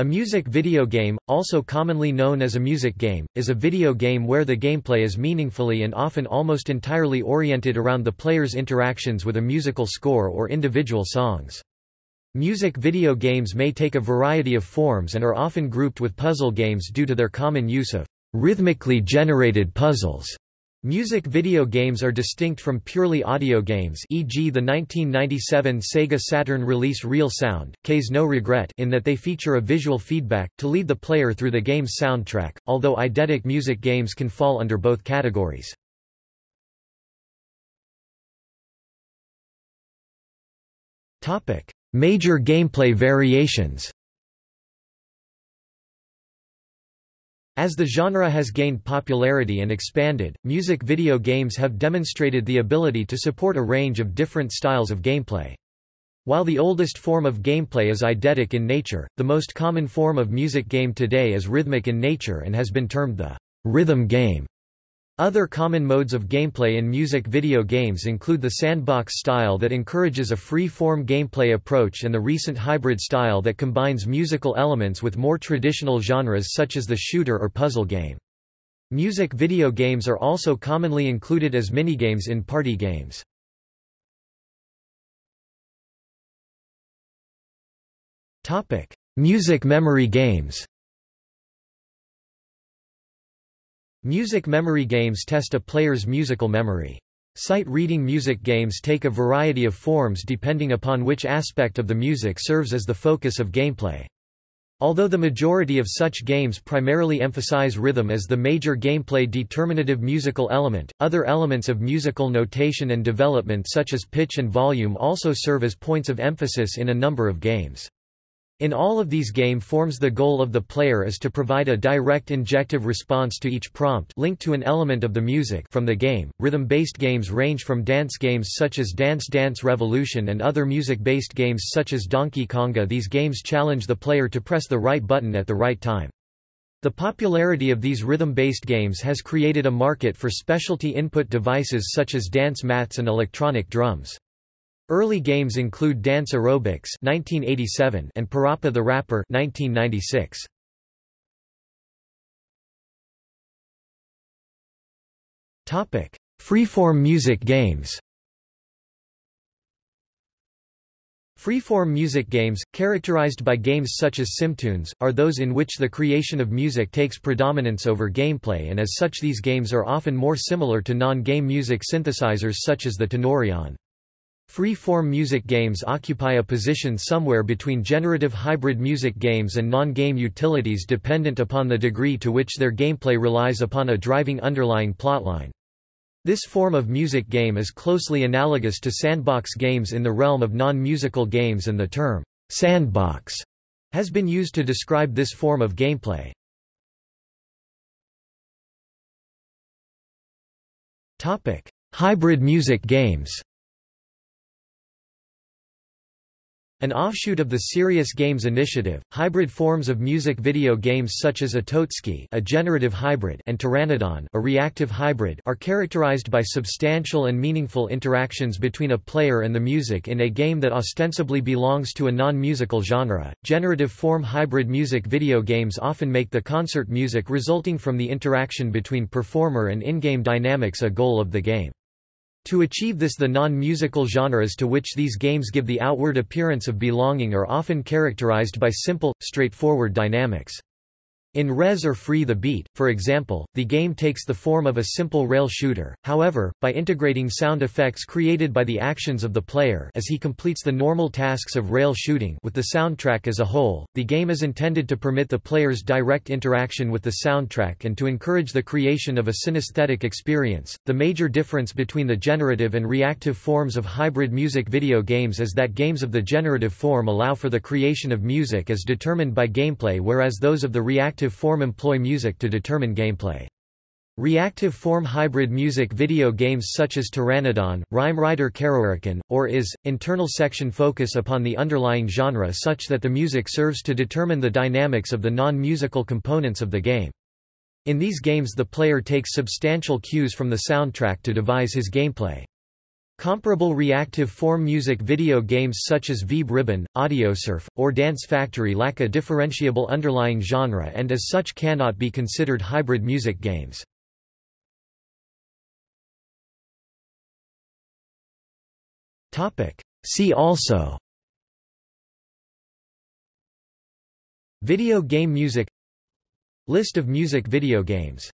A music video game, also commonly known as a music game, is a video game where the gameplay is meaningfully and often almost entirely oriented around the player's interactions with a musical score or individual songs. Music video games may take a variety of forms and are often grouped with puzzle games due to their common use of rhythmically generated puzzles. Music video games are distinct from purely audio games e.g. the 1997 Sega Saturn release Real Sound, Kaze no Regret in that they feature a visual feedback, to lead the player through the game's soundtrack, although eidetic music games can fall under both categories. Major gameplay variations As the genre has gained popularity and expanded, music video games have demonstrated the ability to support a range of different styles of gameplay. While the oldest form of gameplay is eidetic in nature, the most common form of music game today is rhythmic in nature and has been termed the rhythm game. Other common modes of gameplay in music video games include the sandbox style that encourages a free-form gameplay approach and the recent hybrid style that combines musical elements with more traditional genres such as the shooter or puzzle game. Music video games are also commonly included as minigames in party games. Music memory games Music memory games test a player's musical memory. Sight-reading music games take a variety of forms depending upon which aspect of the music serves as the focus of gameplay. Although the majority of such games primarily emphasize rhythm as the major gameplay determinative musical element, other elements of musical notation and development such as pitch and volume also serve as points of emphasis in a number of games. In all of these game forms the goal of the player is to provide a direct injective response to each prompt linked to an element of the music from the game. Rhythm-based games range from dance games such as Dance Dance Revolution and other music-based games such as Donkey Konga. These games challenge the player to press the right button at the right time. The popularity of these rhythm-based games has created a market for specialty input devices such as dance mats and electronic drums. Early games include Dance Aerobics (1987) and Parappa the Rapper (1996). Topic: Freeform music games. Freeform music games, characterized by games such as Simtunes, are those in which the creation of music takes predominance over gameplay and as such these games are often more similar to non-game music synthesizers such as the Tenorion. Free-form music games occupy a position somewhere between generative hybrid music games and non-game utilities dependent upon the degree to which their gameplay relies upon a driving underlying plotline. This form of music game is closely analogous to sandbox games in the realm of non-musical games and the term, sandbox, has been used to describe this form of gameplay. Hybrid music games An offshoot of the Serious Games initiative, hybrid forms of music video games such as Atotsuki a generative hybrid and Pteranodon a reactive hybrid are characterized by substantial and meaningful interactions between a player and the music in a game that ostensibly belongs to a non-musical genre. Generative form hybrid music video games often make the concert music resulting from the interaction between performer and in-game dynamics a goal of the game. To achieve this the non-musical genres to which these games give the outward appearance of belonging are often characterized by simple, straightforward dynamics. In Rez or Free the Beat, for example, the game takes the form of a simple rail shooter, however, by integrating sound effects created by the actions of the player as he completes the normal tasks of rail shooting with the soundtrack as a whole, the game is intended to permit the player's direct interaction with the soundtrack and to encourage the creation of a synesthetic experience. The major difference between the generative and reactive forms of hybrid music video games is that games of the generative form allow for the creation of music as determined by gameplay whereas those of the reactive reactive form employ music to determine gameplay. Reactive form hybrid music video games such as Pteranodon, Rhyme Rider Kerorican, or is, internal section focus upon the underlying genre such that the music serves to determine the dynamics of the non-musical components of the game. In these games the player takes substantial cues from the soundtrack to devise his gameplay. Comparable reactive form music video games such as Vib-Ribbon, Audiosurf, or Dance Factory lack a differentiable underlying genre and as such cannot be considered hybrid music games. See also Video game music List of music video games